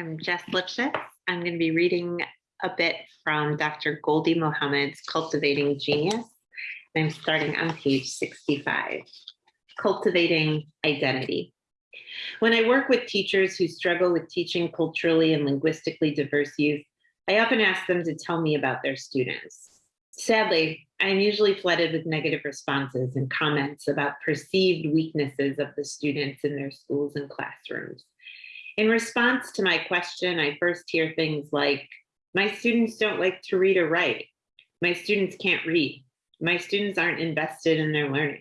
I'm Jess Lipschitz. I'm going to be reading a bit from Dr. Gholdy Muhammad's Cultivating Genius. I'm starting on page 65, Cultivating Identity. When I work with teachers who struggle with teaching culturally and linguistically diverse youth, I often ask them to tell me about their students. Sadly, I'm usually flooded with negative responses and comments about perceived weaknesses of the students in their schools and classrooms. In response to my question, I first hear things like, my students don't like to read or write. My students can't read. My students aren't invested in their learning.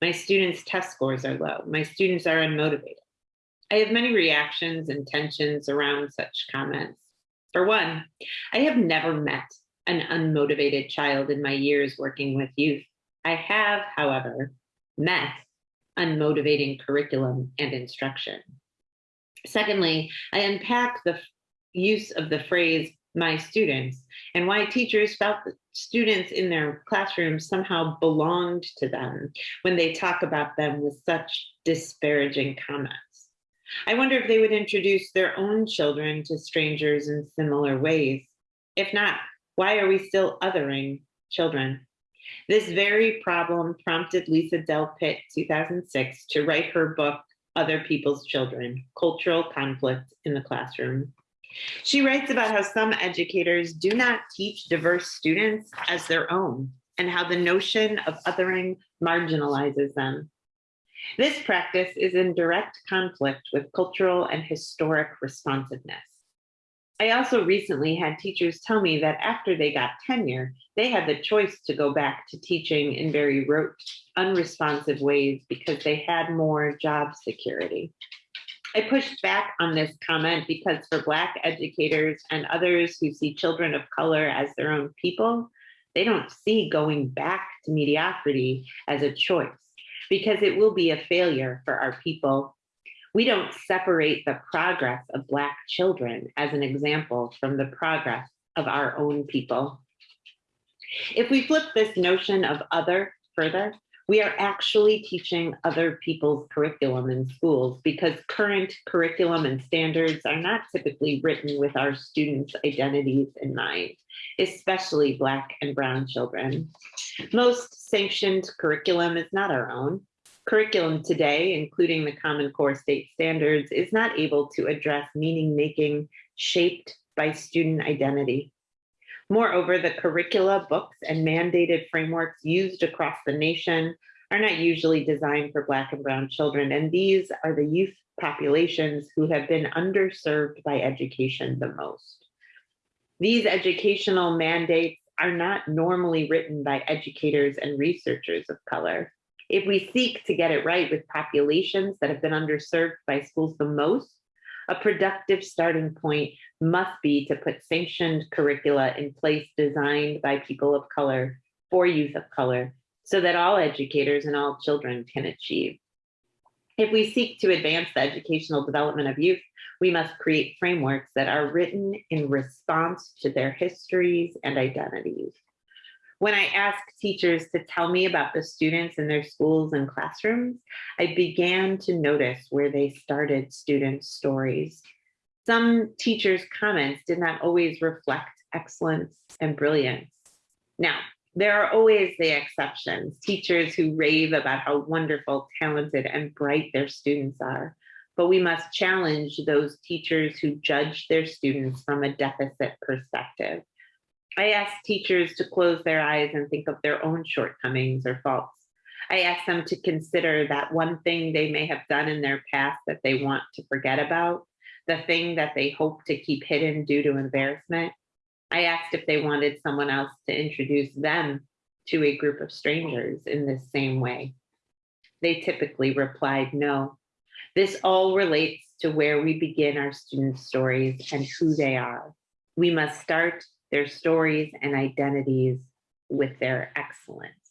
My students' test scores are low. My students are unmotivated. I have many reactions and tensions around such comments. For one, I have never met an unmotivated child in my years working with youth. I have, however, met unmotivating curriculum and instruction. Secondly, I unpack the use of the phrase my students and why teachers felt that students in their classrooms somehow belonged to them when they talk about them with such disparaging comments. I wonder if they would introduce their own children to strangers in similar ways. If not, why are we still othering children? This very problem prompted Lisa Delpit, 2006 to write her book, other people's children, cultural conflict in the classroom. She writes about how some educators do not teach diverse students as their own and how the notion of othering marginalizes them. This practice is in direct conflict with cultural and historic responsiveness. I also recently had teachers tell me that after they got tenure, they had the choice to go back to teaching in very rote, unresponsive ways because they had more job security. I pushed back on this comment because for Black educators and others who see children of color as their own people, they don't see going back to mediocrity as a choice because it will be a failure for our people we don't separate the progress of Black children as an example from the progress of our own people. If we flip this notion of other further, we are actually teaching other people's curriculum in schools because current curriculum and standards are not typically written with our students' identities in mind, especially Black and Brown children. Most sanctioned curriculum is not our own. Curriculum today, including the Common Core state standards, is not able to address meaning making shaped by student identity. Moreover, the curricula, books, and mandated frameworks used across the nation are not usually designed for Black and Brown children, and these are the youth populations who have been underserved by education the most. These educational mandates are not normally written by educators and researchers of color. If we seek to get it right with populations that have been underserved by schools the most, a productive starting point must be to put sanctioned curricula in place designed by people of color for youth of color so that all educators and all children can achieve. If we seek to advance the educational development of youth, we must create frameworks that are written in response to their histories and identities. When I asked teachers to tell me about the students in their schools and classrooms, I began to notice where they started students' stories. Some teachers' comments did not always reflect excellence and brilliance. Now, there are always the exceptions, teachers who rave about how wonderful, talented, and bright their students are. But we must challenge those teachers who judge their students from a deficit perspective. I ask teachers to close their eyes and think of their own shortcomings or faults. I ask them to consider that one thing they may have done in their past that they want to forget about, the thing that they hope to keep hidden due to embarrassment. I asked if they wanted someone else to introduce them to a group of strangers in this same way. They typically replied no. This all relates to where we begin our students' stories and who they are. We must start their stories and identities with their excellence.